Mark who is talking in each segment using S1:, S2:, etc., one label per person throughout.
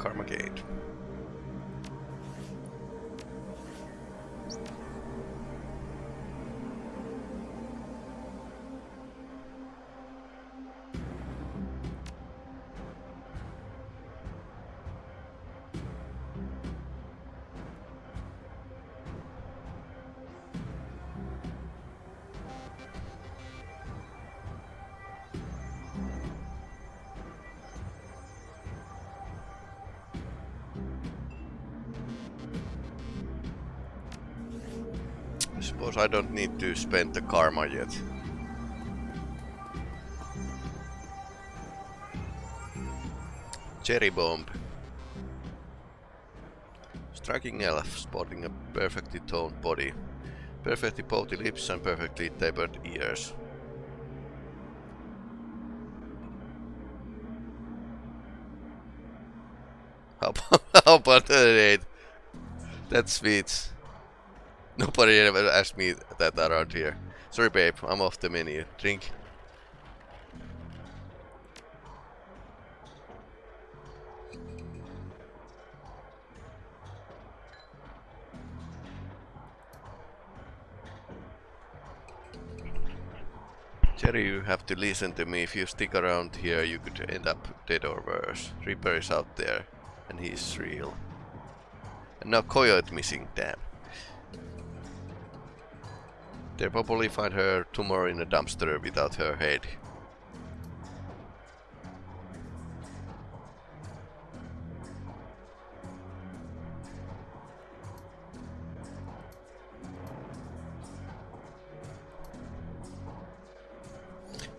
S1: Karma gained. I don't need to spend the karma yet. Cherry bomb. Striking elf, sporting a perfectly toned body, perfectly pouty lips and perfectly tapered ears. How about, how about that? That's sweet. Nobody ever asked me that around here. Sorry babe, I'm off the menu. Drink. Jerry, you have to listen to me. If you stick around here, you could end up dead or worse. Reaper is out there, and he's real. And now Coyote missing, damn. They'll probably find her tomorrow in a dumpster without her head.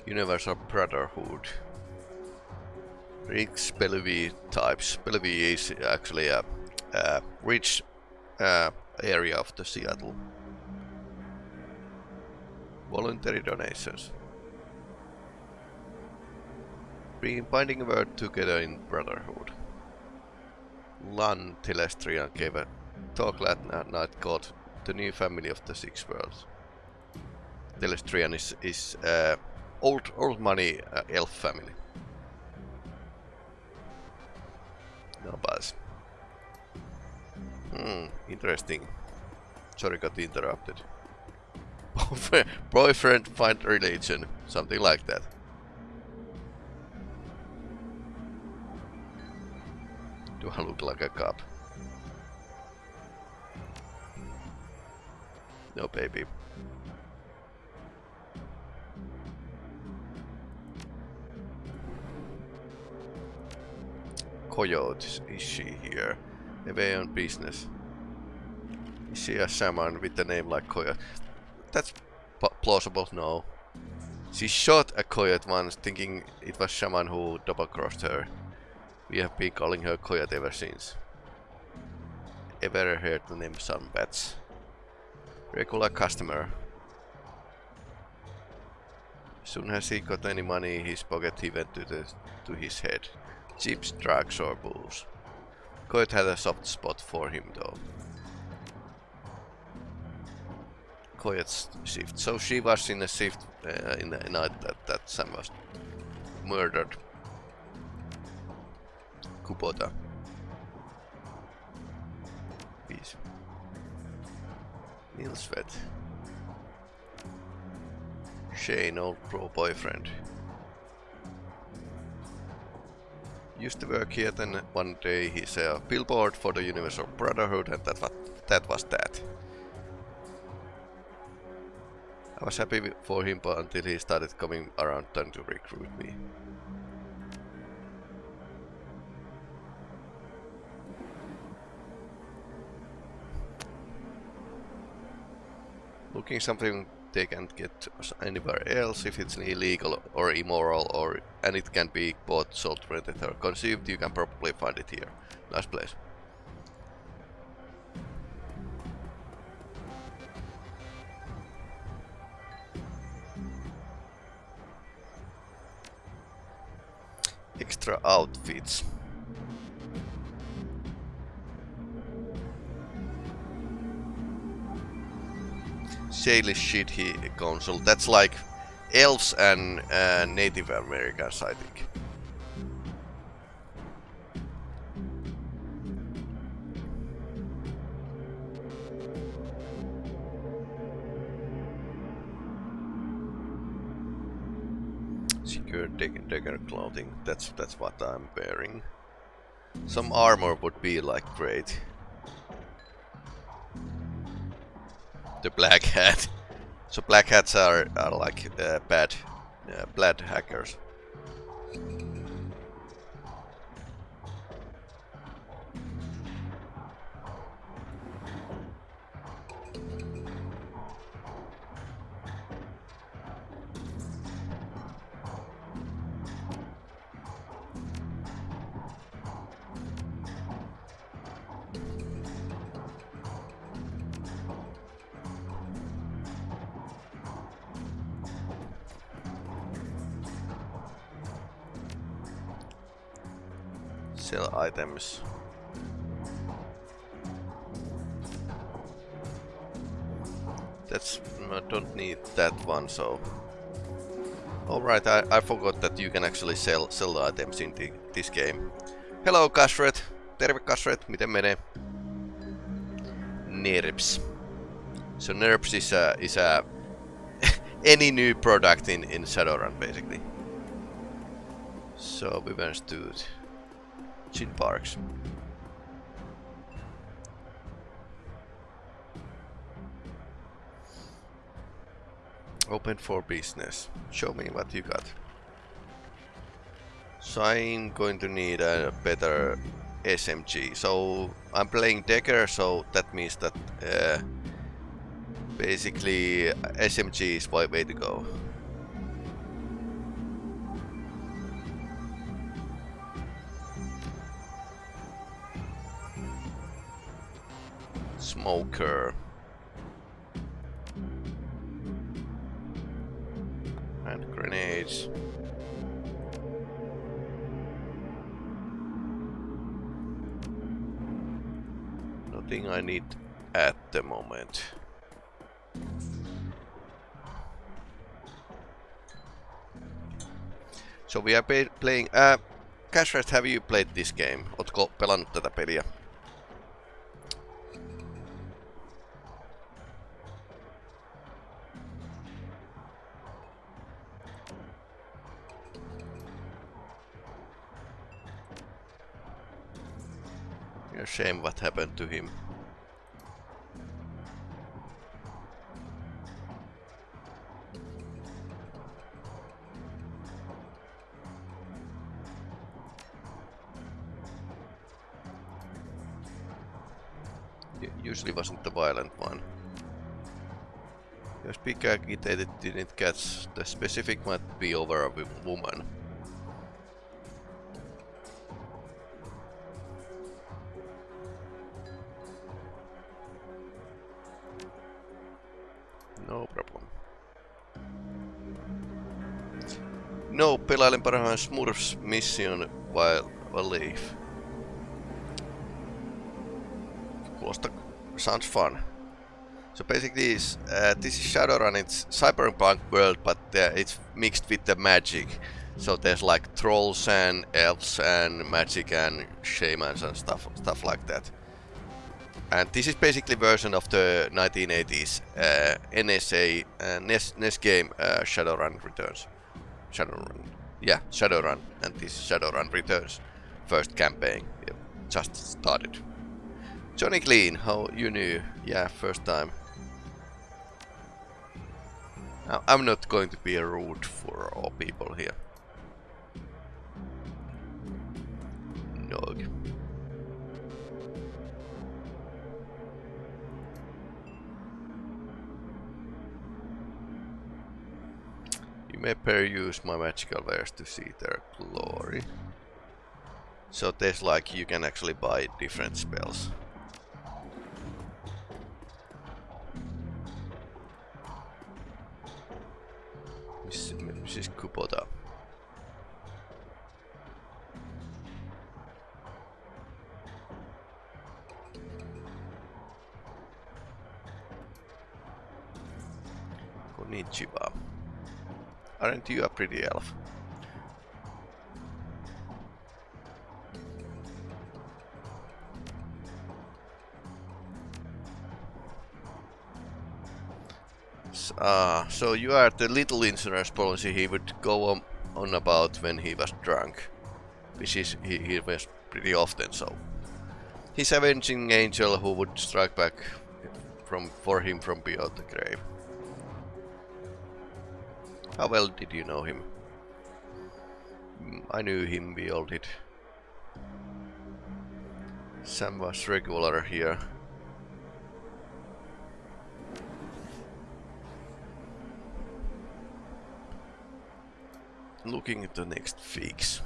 S1: Universal Brotherhood. Riggs Bellevue types. Bellevue is actually a, a rich uh, area of the Seattle. Voluntary donations. Bringing binding word together in brotherhood. Lan Telestrian gave a talk last night called The New Family of the Six Worlds. Telestrian is, is uh, old old money uh, elf family. No buzz. Hmm, interesting. Sorry, got interrupted. Boyfriend find religion, something like that. Do I look like a cop? No, baby. Coyote, is she here? Away on business. Is she a shaman with a name like Coyote? That's plausible, no. She shot a Coyote once, thinking it was shaman who double-crossed her. We have been calling her Coyote ever since. Ever heard the name Sam Watts? Regular customer. Soon as he got any money in his pocket, he went to, the, to his head. Chips, drugs or booze. Coyote had a soft spot for him though. Coyote's shift. So she was in a shift uh, in the night that, that Sam was murdered. Kubota. Peace. Neil Sweat. Shane, old pro boyfriend. Used to work here, then one day he saw a billboard for the Universal Brotherhood and that, was, that was that. I was happy for him but until he started coming around trying to recruit me. Looking something they can't get anywhere else if it's illegal or immoral or and it can be bought, sold, rented or consumed, you can probably find it here. Nice place. Extra outfits. Salish Shidhe Council. That's like elves and uh, Native Americans, I think. Dagger clothing. That's that's what I'm wearing. Some armor would be like great. The black hat. So black hats are, are like uh, bad, uh, bad hackers. That's... I don't need that one, so... Alright, I, I forgot that you can actually sell, sell the items in the, this game. Hello Kashret! Terve Kashret, miten menee? NERPS. So NERPS is a, is a any new product in, in Shadowrun basically. So we managed to Chin Parks. Open for business. Show me what you got. So I'm going to need a better SMG. So I'm playing Decker, so that means that uh, basically SMG is my way to go. Smoker. And grenades. Nothing I need at the moment. So we are playing... Uh, Cashfest, have you played this game? Ootko pelannut tätä peliä? Shame what happened to him. Usually wasn't the violent one. If big agitated didn't catch, the specific might be over a woman. No, pelailen parhaan Smurfs mission while alive. Kuulostaa, sounds fun. So basically, uh, this is Shadowrun, it's cyberpunk world, but uh, it's mixed with the magic. So there's like trolls and elves and magic and shamans and stuff, stuff like that. And this is basically version of the 1980s uh, NSA uh, NES, NES game uh, Shadowrun Returns. Shadowrun, yeah, Shadowrun, and this Shadowrun Returns first campaign. Just started. Johnny Clean, how you knew? Yeah, first time. Now, I'm not going to be a rude for all people here. Nog. May peruse my magical wares to see their glory. So there's like, you can actually buy different spells. Mrs. Kubota. Konnichiwa. Aren't you a pretty elf? Uh, so you are the little insurance policy he would go on on about when he was drunk. Which is, he, he was pretty often so. His avenging angel who would strike back from for him from beyond the grave. How well did you know him? Mm, I knew him, we all did. Sam was regular here. Looking at the next fix.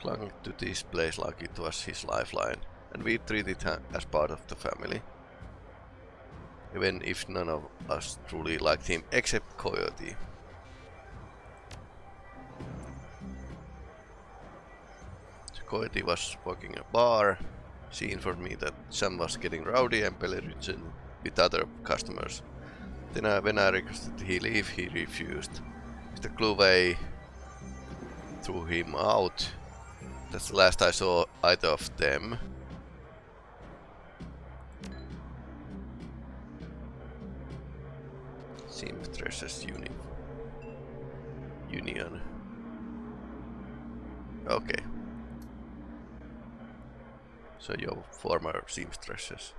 S1: Clung to this place like it was his lifeline, and we treated him as part of the family. Even if none of us truly liked him, except Coyote. Coyote was working a bar. She informed me that Sam was getting rowdy and belligerent with other customers. Then I, when I requested he leave, he refused. Mr. Cluvey threw him out. That's the last I saw either of them. Seamstresses Uni Union. Okay. So your former seamstresses.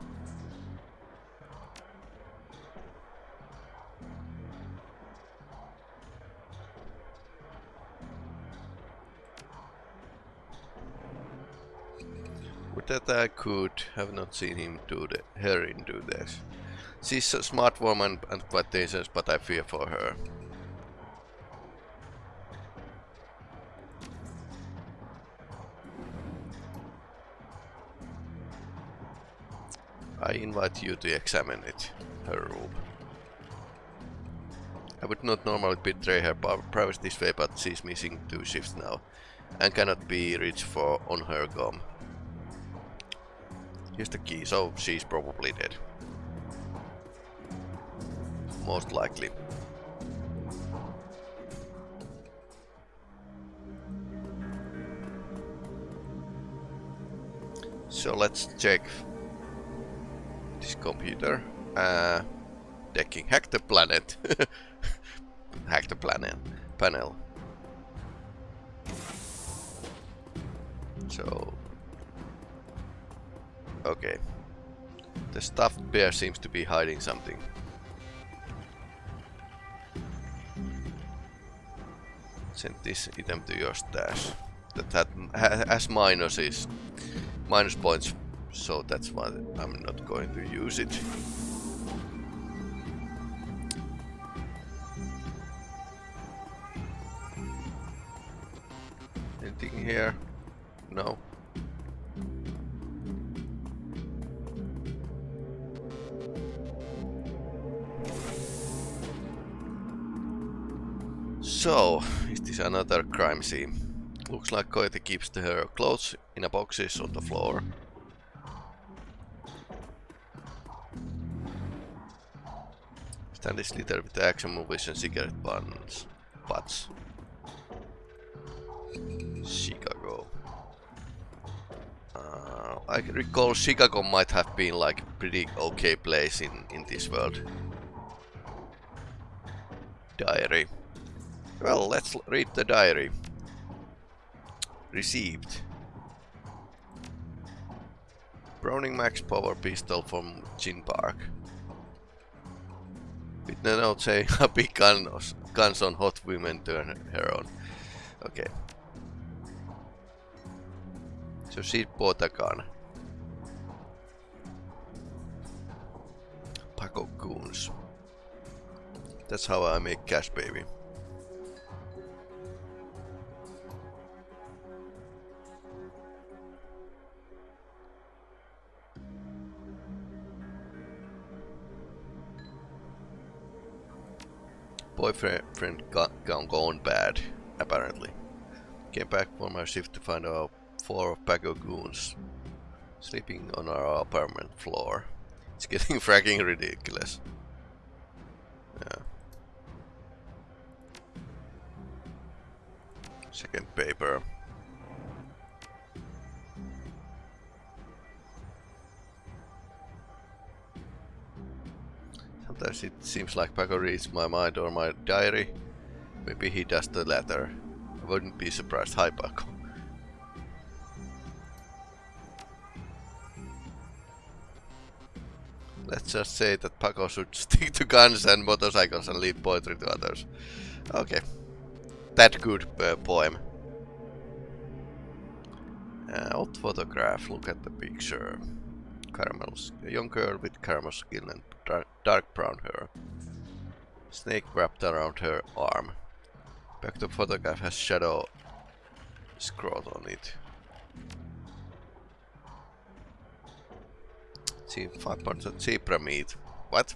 S1: Would that I could have not seen him do the her do this. She's a smart woman and quite dangerous, but I fear for her. I invite you to examine it, her room. I would not normally betray her privacy this way, but she's missing two shifts now, and cannot be reached for on her gum. Here's the key, so she's probably dead. Most likely. So let's check this computer. Uh, decking. Hack the planet. Hack the planet. Panel. So... Okay. The stuffed bear seems to be hiding something. Send this item to your stash. That had, has minuses. Minus points so that's why I'm not going to use it. Anything here? Scene? Looks like Coyote keeps her clothes in a boxes on the floor. Stanley's litter with action movies and cigarette buns. Butts. Chicago. Uh, I recall Chicago might have been like a pretty okay place in, in this world. Diary. Well, let's read the diary. Received. Browning Max Power Pistol from Chin Park. With the note saying happy guns, guns on hot women turn her on. Okay. So she bought a gun. Paco goons. That's how I make cash, baby. Boyfriend got gone, gone bad, apparently. Came back from our shift to find out four pack of goons sleeping on our apartment floor. It's getting fracking ridiculous. Yeah. Second paper. Sometimes it seems like Paco reads my mind or my diary. Maybe he does the latter. I wouldn't be surprised. Hi, Paco. Let's just say that Paco should stick to guns and motorcycles and leave poetry to others. Okay. That good uh, poem. Uh, old photograph, look at the picture. Caramel, a young girl with caramel skin and dark, dark brown hair. Snake wrapped around her arm. Back to photograph has shadow scrawled on it. See, 5% zebra meat. What?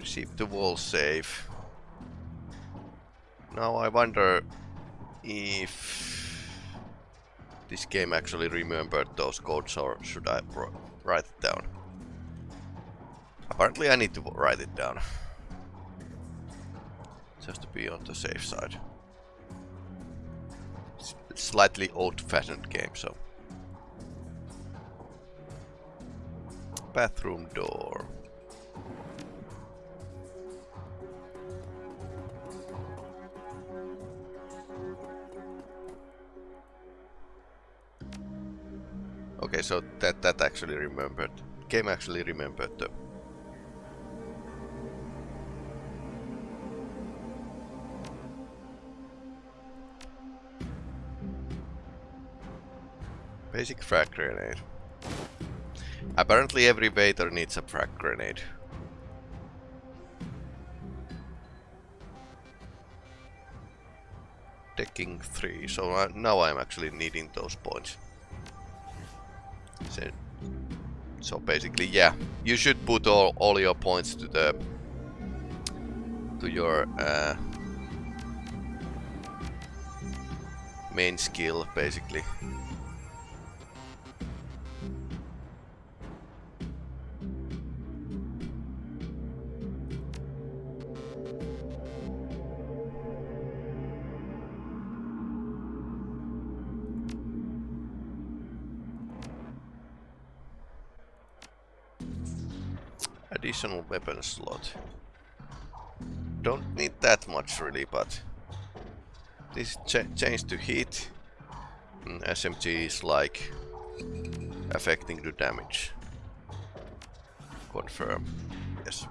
S1: Receive the wall save. Now I wonder if this game actually remembered those codes or should I write it down? Apparently I need to write it down. Just to be on the safe side. Slightly old-fashioned game, so... Bathroom door. So that that actually remembered. Game actually remembered the Basic frag grenade. Apparently every waiter needs a frag grenade. Taking 3, so uh, now I'm actually needing those points. So basically, yeah, you should put all, all your points to the to your uh, main skill, basically. Additional weapon slot. Don't need that much really, but this ch change to heat. Mm, SMG is like affecting the damage. Confirm. Yes.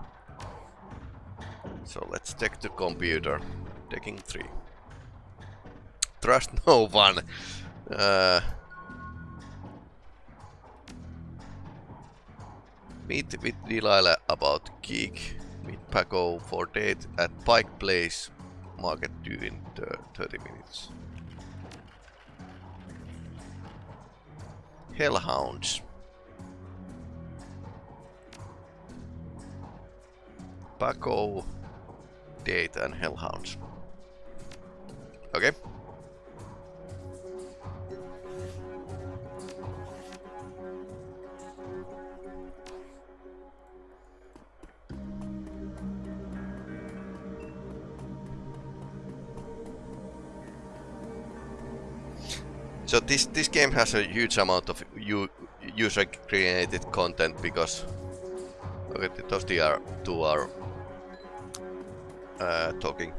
S1: So let's check the computer. Taking three. Trust no one. Uh, Meet with Delilah about Geek. Meet Paco for date at Pike Place Market due in 30 minutes. Hellhounds. Paco, Date and Hellhounds. Okay. So this this game has a huge amount of user created content because okay, those two are uh, talking.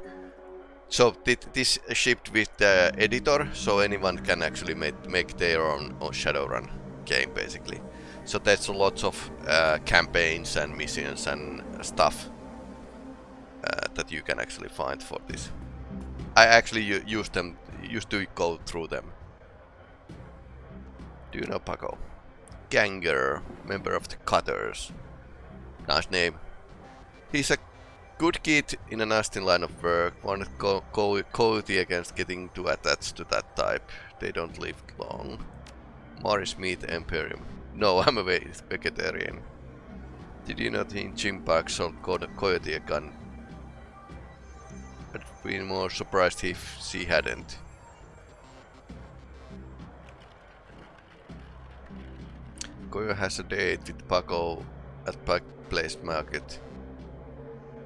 S1: So this shipped with the editor, so anyone can actually make make their own, own Shadowrun game basically. So there's lots of uh, campaigns and missions and stuff uh, that you can actually find for this. I actually used them, used to go through them do you know Paco? Ganger, member of the Cutters. Nice name. He's a good kid in a nasty line of work. One co co cozy against getting too attached to that type. They don't live long. Morris Meat Imperium. No, I'm a vegetarian. Did you know think Jim Park sold Co Coyote a gun? I'd be more surprised if she hadn't. Koyo has a date with Paco at Pike Place Market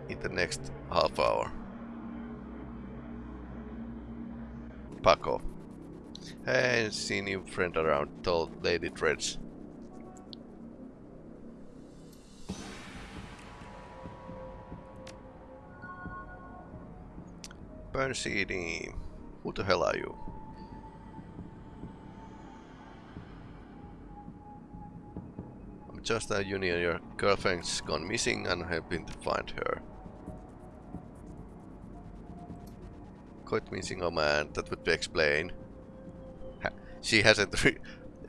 S1: in the next half hour. Paco. Hey, see new friend around, told Lady Dreads. Burn CD. Who the hell are you? I'm you a union. Your girlfriend's gone missing and helping to find her. Quite missing, oh man, that would be explain. she hasn't re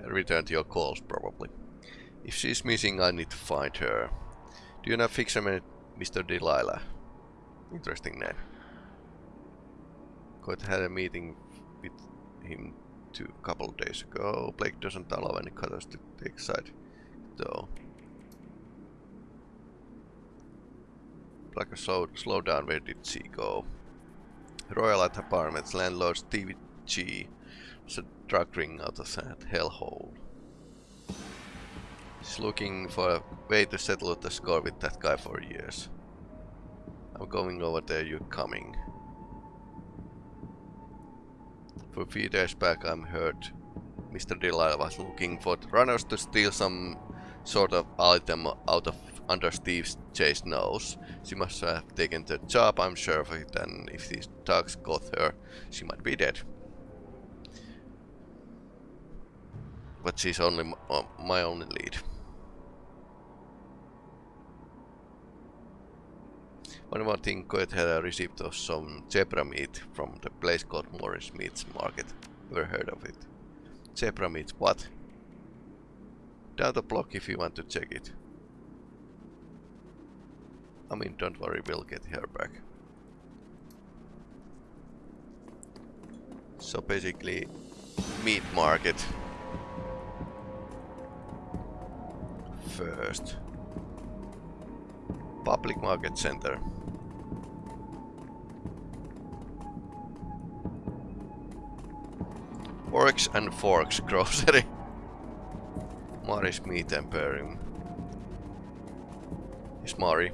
S1: returned your calls, probably. If she's missing, I need to find her. Do you know Fisherman Mr. Delilah? Interesting name. Quite had a meeting with him two couple of days ago. Blake doesn't allow any cutters to take side, though. Like a slow, slow down, where did she go? Royal at Apartments, landlord Stevie G was a drug ring out of that hellhole. He's looking for a way to settle the score with that guy for years. I'm going over there, you're coming. For a few days back I'm heard Mr. Delilah was looking for runners to steal some sort of item out of under Steve's Chase nose. She must have taken the job, I'm sure of it, and if these dogs got her, she might be dead. But she's only uh, my only lead. One more thing, Coet had receipt of some zebra meat from the place called Morris Meats Market. Never heard of it. Zebra meat, what? The block if you want to check it. I mean, don't worry, we'll get her back. So basically, meat market. First. Public market center. Forks and Forks grocery. Mari's Meat Emporium. Is Mari.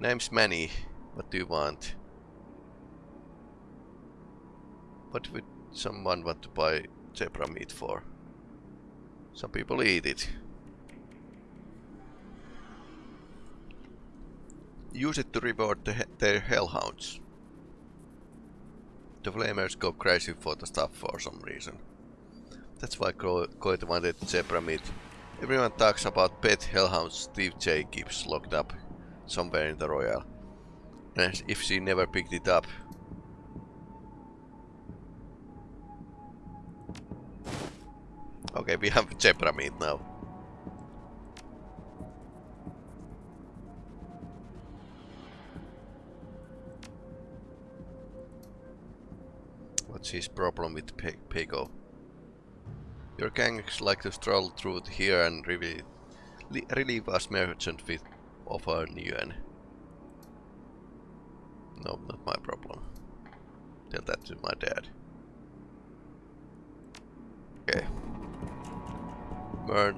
S1: Name's many. What do you want? What would someone want to buy zebra meat for? Some people eat it. Use it to reward the, their hellhounds. The flamers go crazy for the stuff for some reason. That's why Coit wanted zebra meat. Everyone talks about pet hellhounds Steve J keeps locked up somewhere in the Royal. And if she never picked it up. Okay, we have zebra meat now. What's his problem with Pe Pego? Your gangs like to stroll through here and relieve, relieve us merchant with of our yuan. No, not my problem. Tell that to my dad. Okay. Mur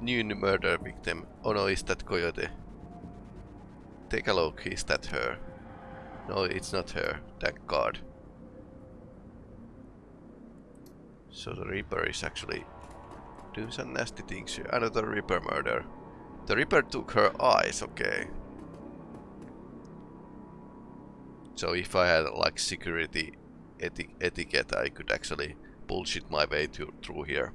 S1: new murder victim. Oh no, is that Coyote? Take a look, is that her? No, it's not her, thank god. So the Reaper is actually doing some nasty things here. Another Reaper murder. The Reaper took her eyes, okay. So if I had like security eti etiquette, I could actually bullshit my way to, through here.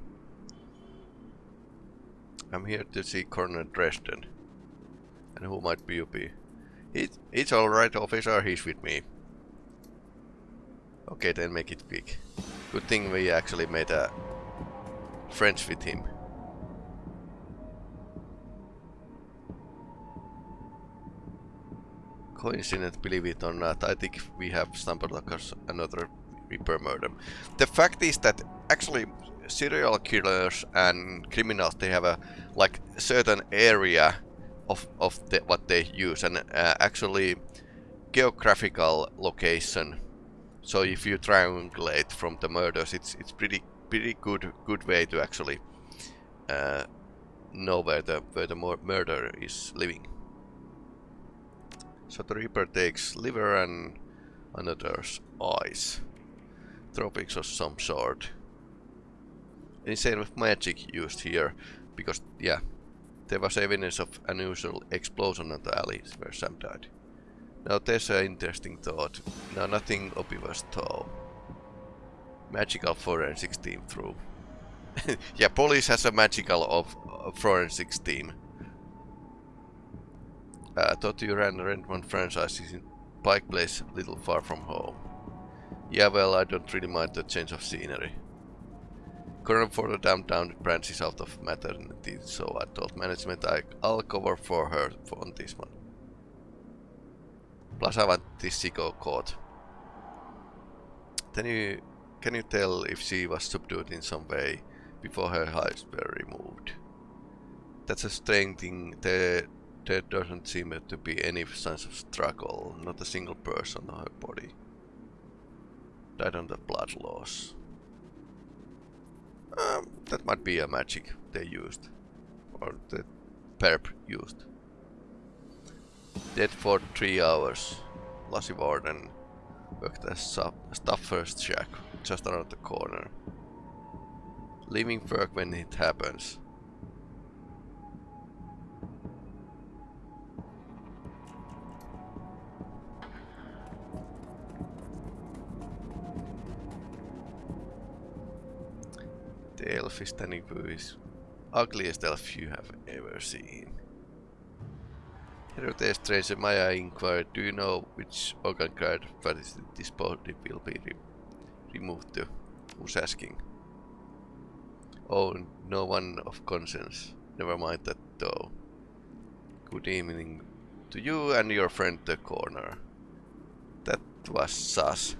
S1: I'm here to see Colonel Dresden. And who might be be? It, it's alright officer, he's with me. Okay, then make it quick. Good thing we actually made a friends with him. coincidence, believe it or not, I think we have stumbled across another Reaper murder. The fact is that actually serial killers and criminals, they have a like certain area of, of the, what they use and uh, actually geographical location. So if you triangulate from the murders, it's it's pretty pretty good good way to actually uh, know where the where the murderer is living. So the Reaper takes liver and another's eyes. Tropics of some sort. Insane with magic used here, because yeah, there was evidence of unusual explosion on the alley where Sam died. Now there's an interesting thought. Now nothing obvious though. Magical forensics team through. yeah, police has a magical of uh, forensics team. Uh, thought you ran Rentman franchises in Pike Place, a little far from home. Yeah, well, I don't really mind the change of scenery. Current for the downtown branch is out of maternity, so I told management I, I'll cover for her on this one. Plus Siko caught. Can you, can you tell if she was subdued in some way before her hides were removed? That's a strange thing. There, there doesn't seem to be any signs of struggle. Not a single person on her body. Died on the blood loss. Um, that might be a magic they used. Or the perp used. Dead for three hours. Lassie Warden worked as first shack, just around the corner. Leaving work when it happens. The elf is standing is ugliest elf you have ever seen. Hello there, stranger. May I inquire, do you know which organ card this body will be re removed to? Who's asking? Oh, no one of conscience. Never mind that though. Good evening to you and your friend the corner. That was sus.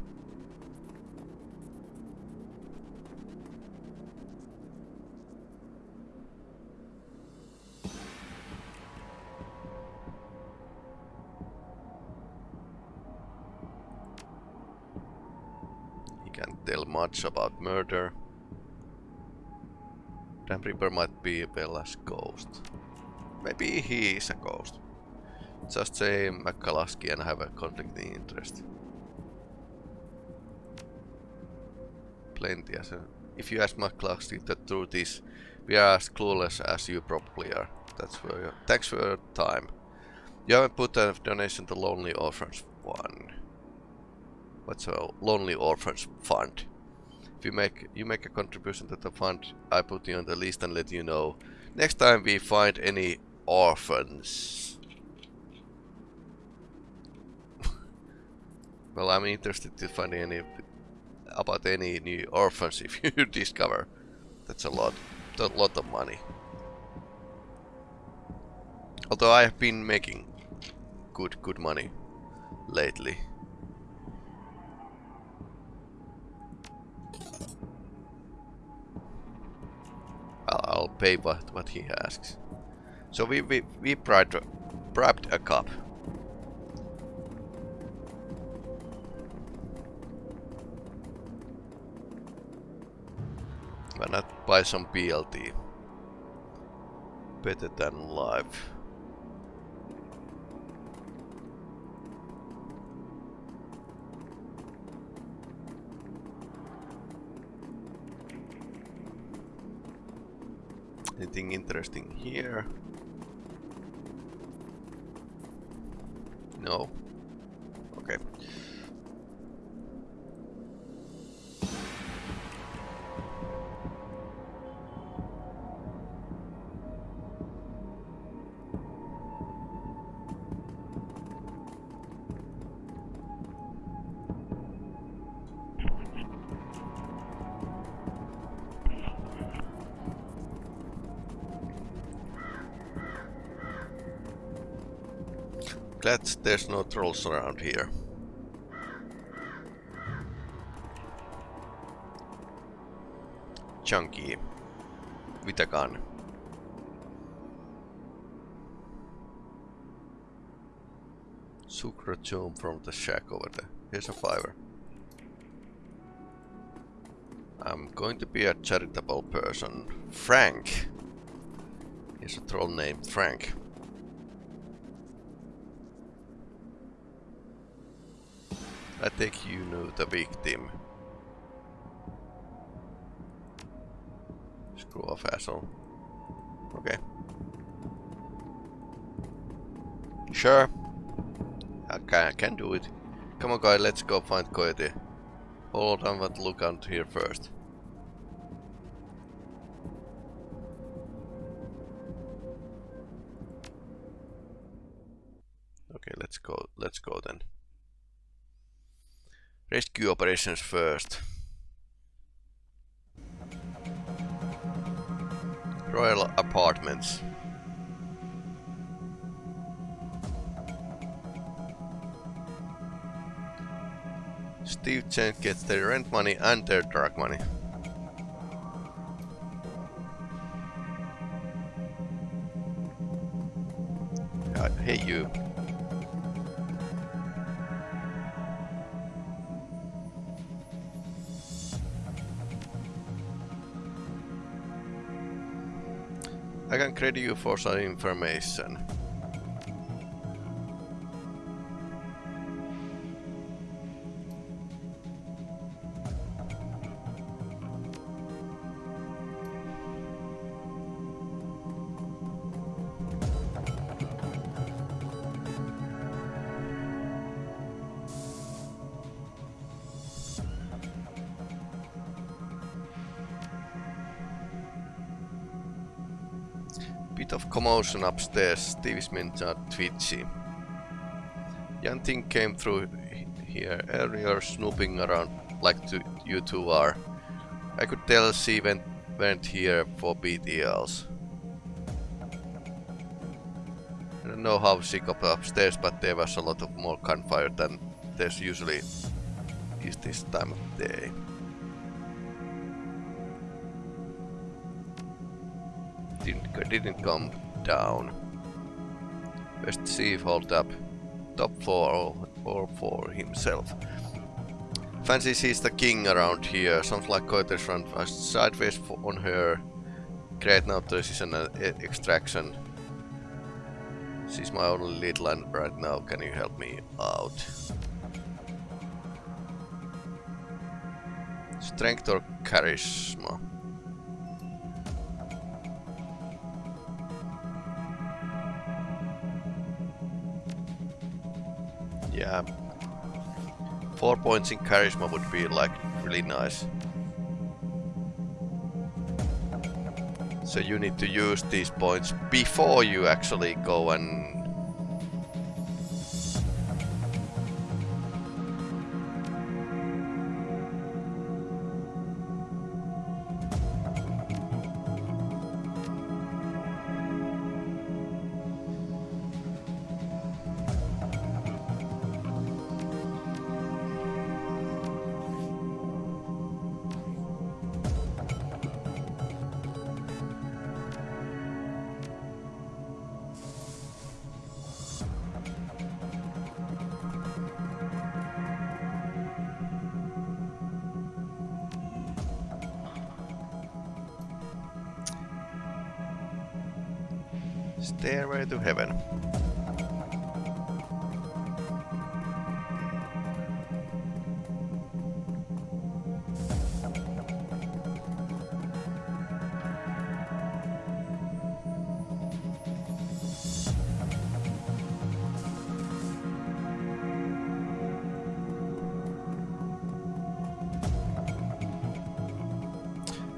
S1: Much about murder. Damn Reaper might be Bella's ghost. Maybe he is a ghost. Just say McCluskey and have a conflicting interest. Plenty as a... If you ask McCluskey, the truth is, we are as clueless as you probably are. That's for your... Thanks for your time. You haven't put a donation to Lonely Orphans one. What's a Lonely Orphans Fund? If you make you make a contribution to the fund, I put you on the list and let you know next time we find any orphans. well, I'm interested to find any about any new orphans if you discover. That's a lot, a lot of money. Although I have been making good, good money lately. Pay what, what he asks. So we, we, we bribed, bribed a cop. Why not buy some BLT? Better than live. Anything interesting here? No. Glad there's no trolls around here. Chunky. With a gun. Sucrotome from the shack over there. Here's a fiver. I'm going to be a charitable person. Frank! He's a troll named Frank. I think you know the victim. Screw off, asshole. Okay. Sure. I can, I can do it. Come on, guy, let's go find Coyote. Hold on, but look out here first. Okay, let's go. Let's go then. Rescue operations first. Royal Apartments. Steve Chen gets their rent money and their drug money. Credit you for some information. Bit of commotion upstairs. Steve Smith are twitchy. Young thing came through here earlier snooping around like you two are. I could tell she went, went here for BTLs. I don't know how she got upstairs, but there was a lot of more gunfire than there's usually is this time of day. Didn't, didn't come down. West Chief hold up. Top floor or, or for himself. Fancy sees the king around here. Sounds like Coyote's run sideways on her. Great now this is an uh, extraction. She's my only lead land right now. Can you help me out? Strength or charisma? Four points in charisma would be like really nice. So you need to use these points before you actually go and Stairway to heaven.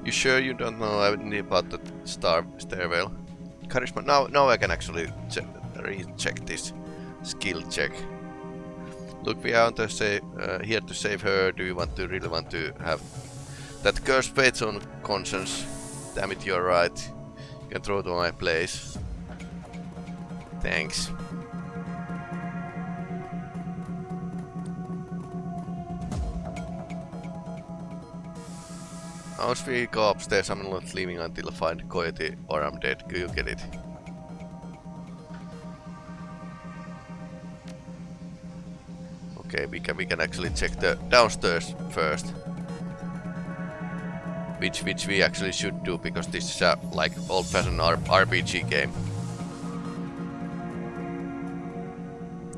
S1: You sure you don't know anything about the star stairwell? Now, now I can actually recheck this skill check. Look, we are to save, uh, here to save her. Do you want to really want to have that curse fates on conscience? Damn it, you're right. You can throw it to my place. Thanks. Once we go upstairs, I'm not leaving until I find Coyote or I'm dead. You get it. Okay, we can we can actually check the downstairs first. which which we actually should do because this is a like old-fashioned RPG game.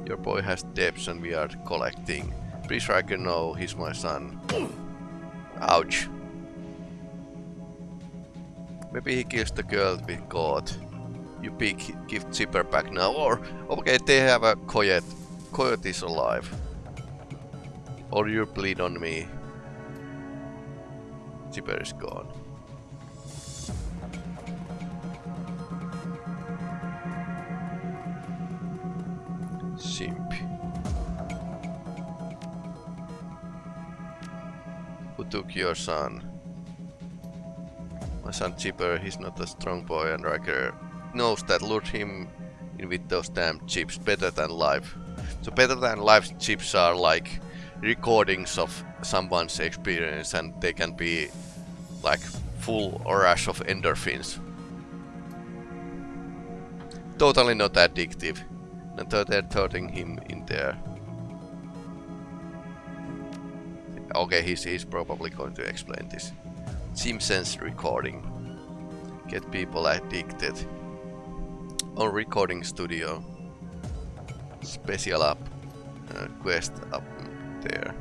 S1: Your boy has debts and we are collecting. Please Riker no, he's my son. Ouch. Maybe he kills the girl we caught. You pick, give Zipper back now. Or, okay, they have a Coyote. Coyote is alive. Or you bleed on me. Zipper is gone. Simp. Who took your son? My son Chipper, he's not a strong boy and Riker knows that lured him in with those damn chips better than life. So better than life chips are like recordings of someone's experience and they can be like full or rush of endorphins. Totally not addictive. And they're throwing him in there. Okay, he's, he's probably going to explain this. Simpsons recording. Get people addicted. On recording studio. Special up. Uh, quest up there.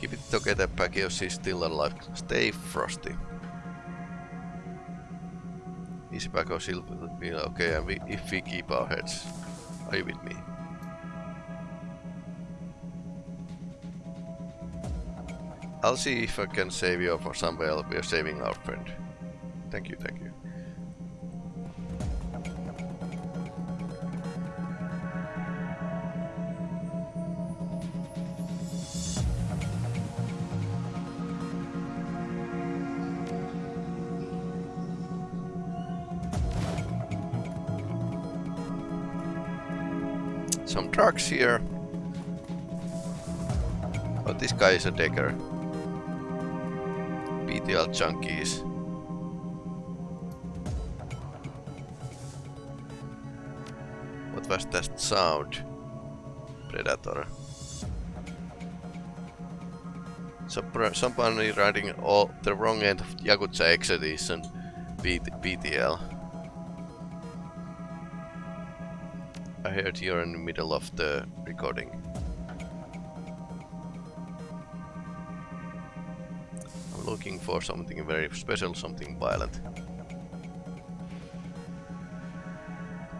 S1: Keep it together, Pakios is still alive. Stay frosty. Easy Pakios will be okay if we keep our heads. Are you with me? I'll see if I can save you for somewhere else. we are saving our friend. Thank you, thank you. Some trucks here. Oh, this guy is a digger. BTL junkies. What was that sound? Predator. So somebody riding all the wrong end of Yakuza Expedition BTL. I heard you're in the middle of the recording. Looking for something very special, something violent.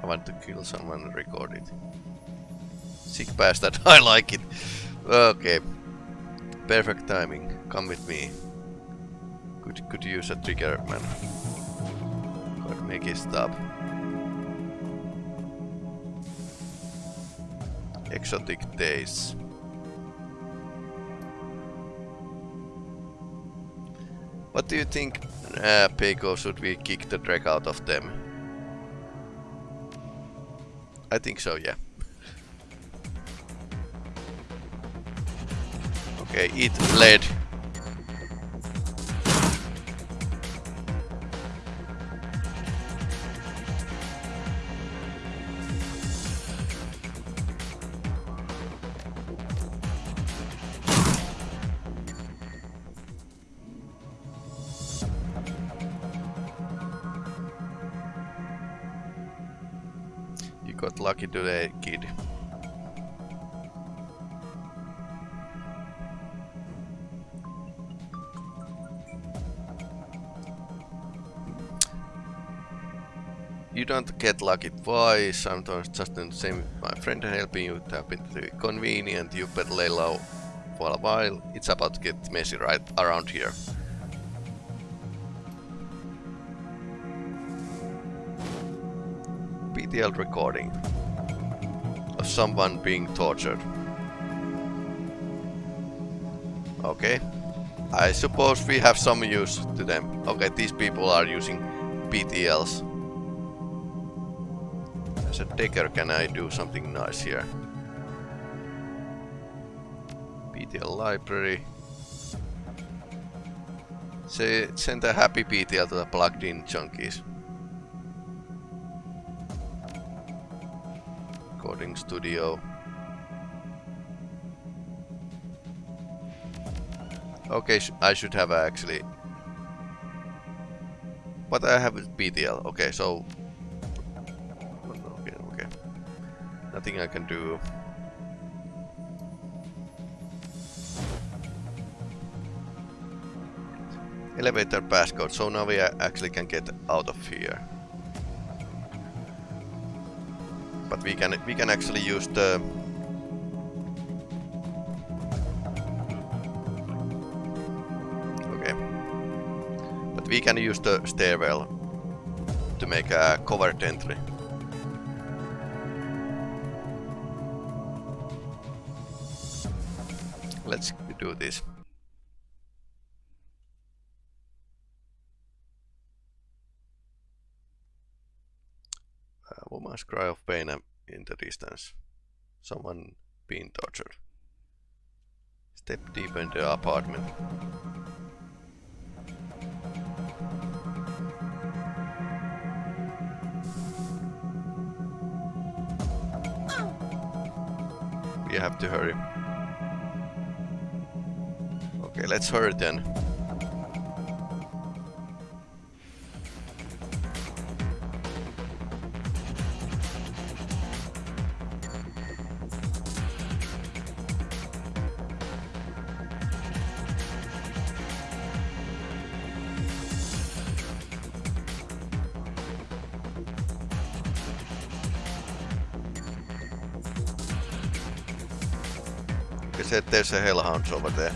S1: I want to kill someone and record it. Sick bastard, I like it. Okay. Perfect timing. Come with me. Could could use a trigger, man. Could make it stop. Exotic days. What do you think, uh, Peiko, should we kick the drag out of them? I think so, yeah. Okay, eat lead. Lucky today, kid. You don't get lucky twice, sometimes just in the same with my friend helping you tap into the convenient, you better lay low for a while, it's about to get messy right around here. BTL recording of someone being tortured. Okay. I suppose we have some use to them. Okay, these people are using BTLs. As a digger, can I do something nice here? BTL library. Say, send a happy BTL to the plugged in junkies. Studio. Okay, sh I should have actually... But I have BTL. Okay, so... Okay, okay. Nothing I can do. Elevator passcode, so now we actually can get out of here. But we can we can actually use the Okay. But we can use the stairwell to make a covert entry. Let's do this. Woman's cry of pain in the distance. Someone being tortured. Step deeper in the apartment. We have to hurry. Okay, let's hurry then. There's a hellhounds over there.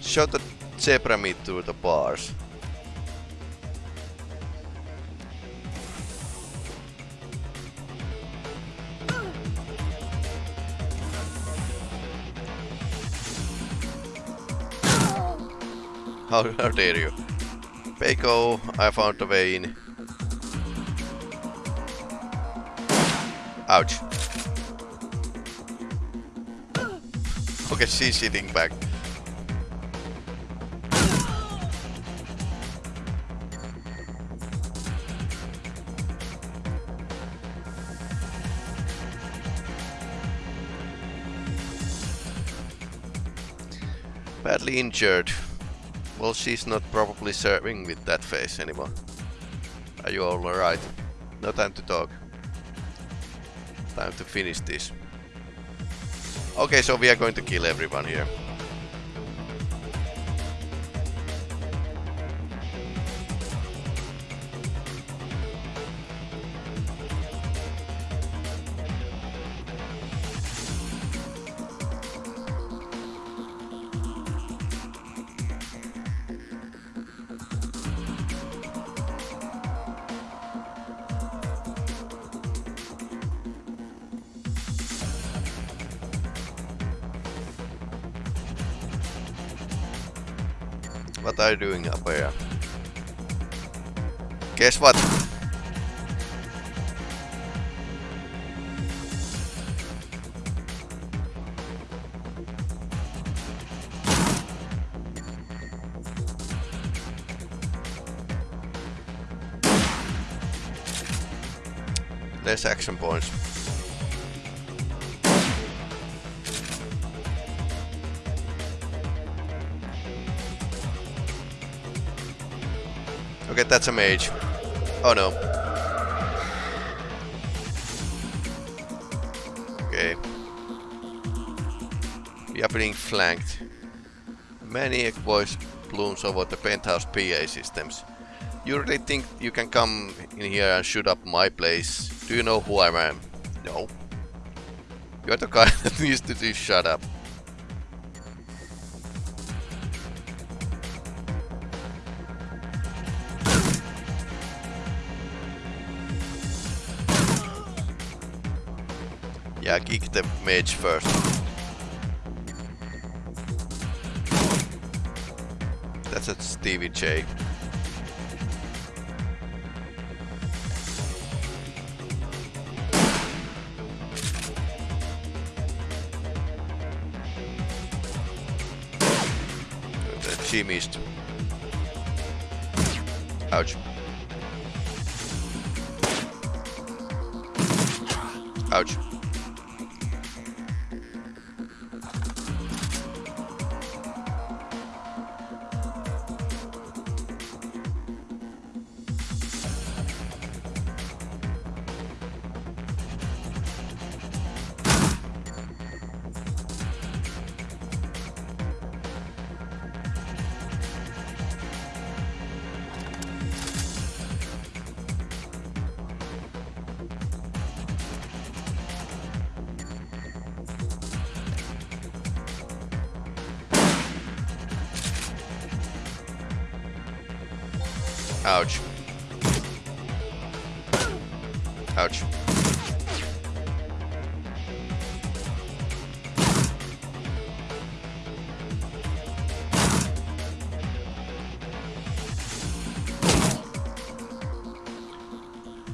S1: Show the zebra meat through the bars. How, how dare you? Peiko, I found a way in. Okay, she's sitting back. Badly injured. Well, she's not probably serving with that face anymore. Are you all alright? No time to talk. Time to finish this. Okay, so we are going to kill everyone here. Action points. Okay, that's a mage. Oh no. Okay. We are being flanked. Maniac voice blooms over the penthouse PA systems. You really think you can come in here and shoot up my place? Do you know who I am? No. You're the guy that needs to do shut up. Yeah, kick the mage first. That's a Stevie J. She missed. Ouch. Ouch.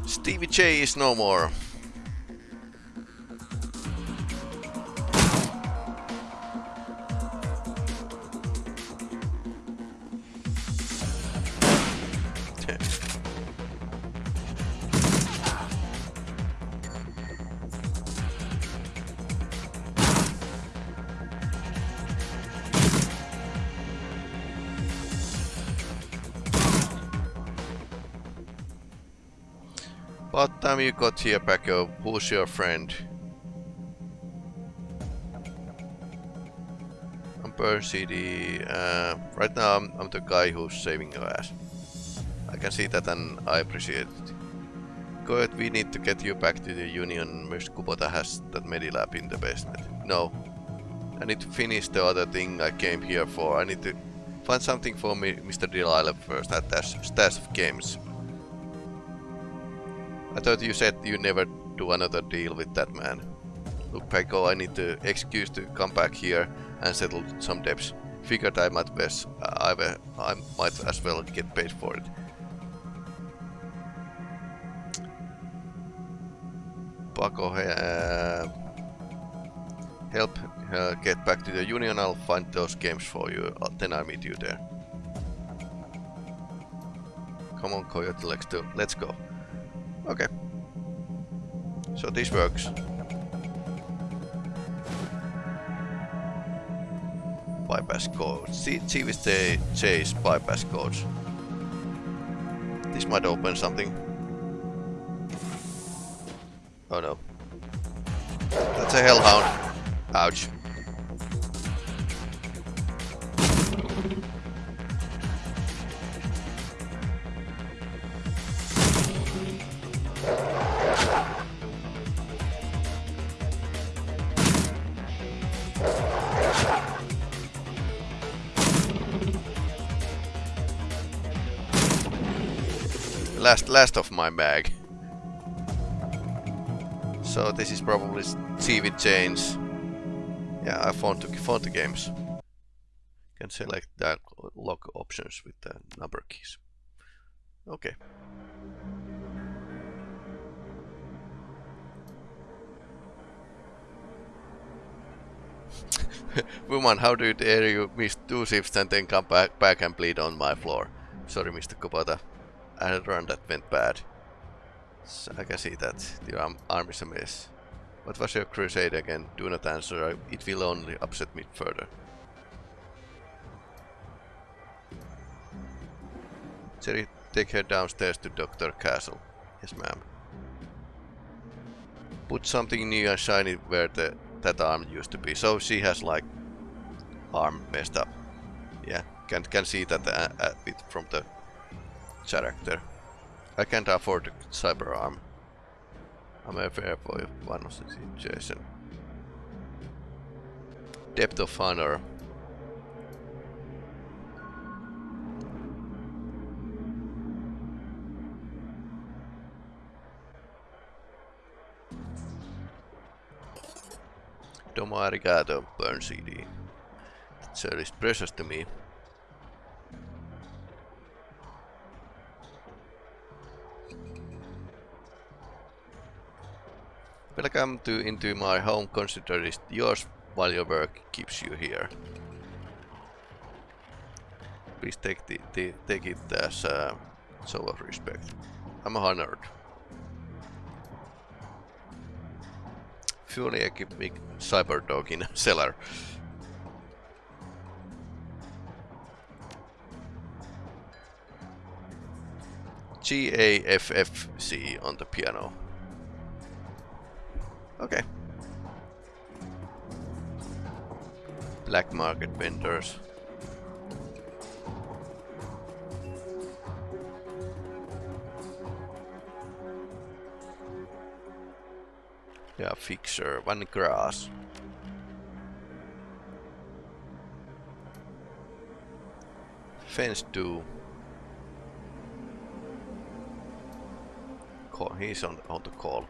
S1: Stevie J is no more. Time you got here, Paco? Who's your friend? I'm Burn CD. Uh, right now I'm, I'm the guy who's saving your ass. I can see that and I appreciate it. Good, we need to get you back to the Union. Mr. Kubota has that Medilab in the basement. No. I need to finish the other thing I came here for. I need to find something for me, Mr. Delilah first at that stash of games. I thought you said you never do another deal with that man. Look, Paco, I need the excuse to come back here and settle some debts. Figured I might, best, I, I might as well get paid for it. Paco, uh, help uh, get back to the Union, I'll find those games for you, uh, then I'll meet you there. Come on, Coyote, let's, do, let's go. Okay. So this works. Bypass code. See, see with the chase bypass codes. This might open something. Oh no. That's a hellhound. Ouch. Last of my bag. So this is probably TV change. Yeah, I found the, found the games. Can select that lock options with the number keys. Okay. Woman, how do you dare you miss two shifts and then come back, back and bleed on my floor? Sorry, Mr. Kubota. I run that went bad. So I can see that the arm, is a mess. What was your crusade again? Do not answer, it will only upset me further. Jerry, take her downstairs to Dr. Castle. Yes, ma'am. Put something new and shiny where the that arm used to be. So she has like arm messed up. Yeah, can can see that uh, bit from the character. I can't afford a cyber arm. I'm a fair boy one of the situation. Depth of honor. Domo arigato, burn CD. That service precious to me. Welcome to into my home. Consider it yours while your work keeps you here. Please take the, the take it as uh, a show of respect. I'm honored. Fully equipped cyber dog in a cellar. G A F F C on the piano. Okay. Black market vendors. Yeah, fixer, one grass. Fence two. call. He's on on the call.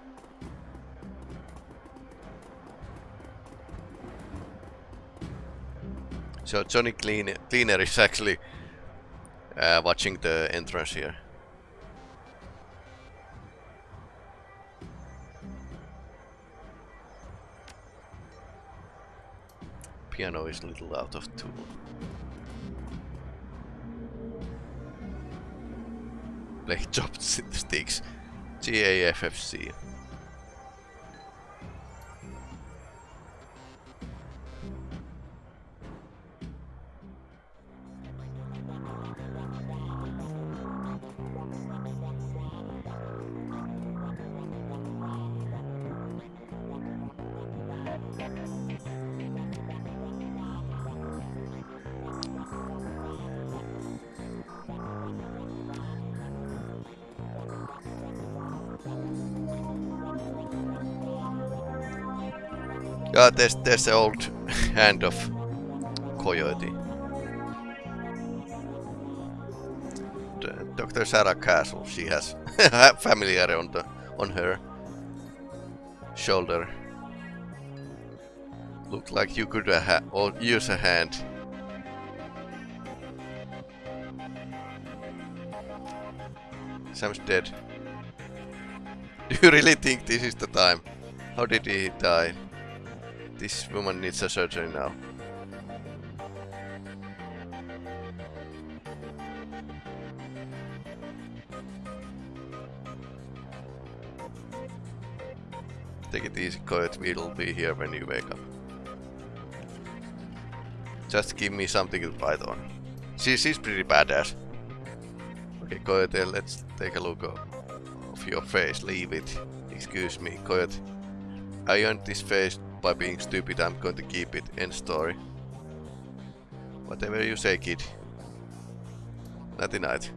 S1: So Johnny Clean Cleaner is actually uh, watching the entrance here. Piano is a little out of tune. Play chopsticks. G-A-F-F-C. Yeah, there's, there's the old hand of Coyote. Dr. Sarah Castle, she has familiar on the on her shoulder. Look like you could uh, or use a hand. Sam's dead. Do you really think this is the time? How did he die? This woman needs a surgery now. Take it easy, Coyote. We'll be here when you wake up. Just give me something to bite on. She, she's pretty badass. Okay, Coyote, uh, let's take a look of, of your face. Leave it. Excuse me, Coyote. I earned this face by being stupid, I'm going to keep it. End story. Whatever you say, kid. Nighty night.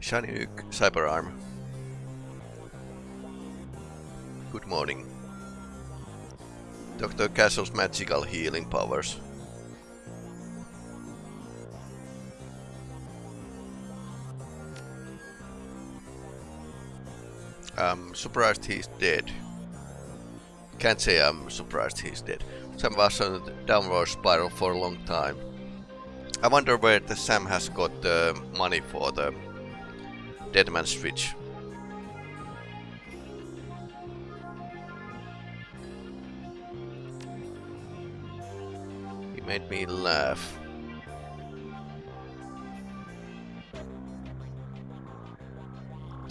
S1: Shiny Nuke Cyber Arm. Good morning. Dr. Castle's magical healing powers. Surprised he's dead. Can't say I'm surprised he's dead. Sam was on a downward spiral for a long time. I wonder where the Sam has got the money for the dead Deadman switch. He made me laugh.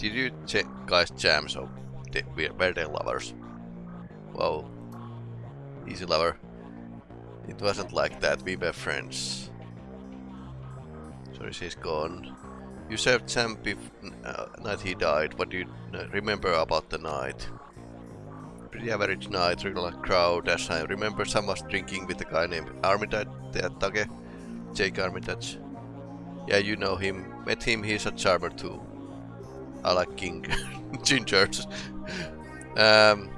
S1: Did you check guys jam so were they lovers? Wow. Easy lover. It wasn't like that, we were friends. Sorry, she's gone. You served Sam uh, night he died. What do you remember about the night? Pretty average night, regular crowd, as I remember Sam was drinking with a guy named Armitage, Tage, Jake Armitage. Yeah, you know him. Met him, he's a charmer too. I like King Gingers. um,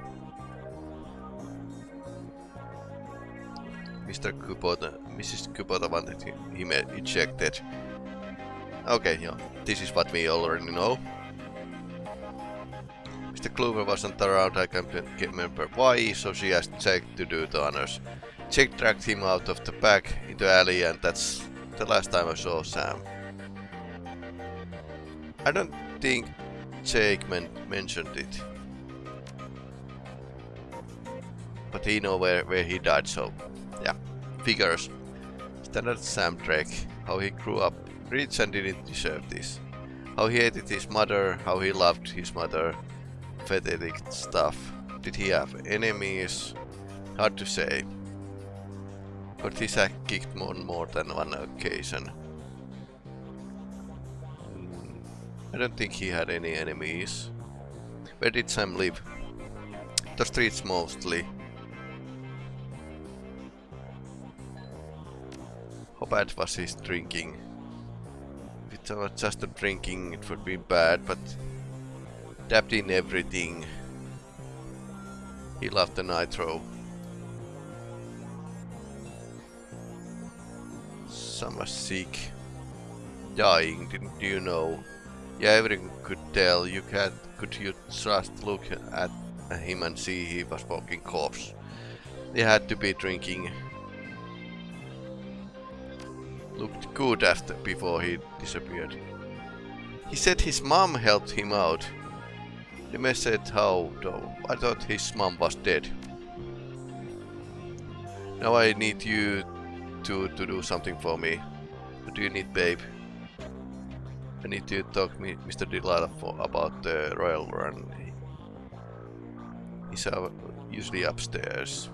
S1: Mr. Kubota, Mrs. Kubota wanted him ejected. Okay, yeah, this is what we already know. Mr. Clover wasn't around, I can't remember why, so she asked Jake to do the honors. Jake dragged him out of the back into alley and that's the last time I saw Sam. I don't think Jake men mentioned it. But he know where, where he died, so yeah, figures. Standard Sam Drake, how he grew up rich and didn't deserve this. How he hated his mother, how he loved his mother, pathetic stuff. Did he have enemies? Hard to say. But his act kicked more than one occasion. I don't think he had any enemies. Where did Sam live? The streets mostly. How bad was his drinking? If it was just a drinking it would be bad, but dabbed in everything. He loved the nitro. Some are sick. Dying, didn't you know? Yeah, everyone could tell. You can't. Could you just look at him and see he was fucking corpse? They had to be drinking. Looked good after before he disappeared. He said his mom helped him out. The mess said how though. I thought his mom was dead. Now I need you to, to do something for me. What do you need, babe? I need to talk to Mr. Delilah for, about the Royal Run. He's uh, usually upstairs.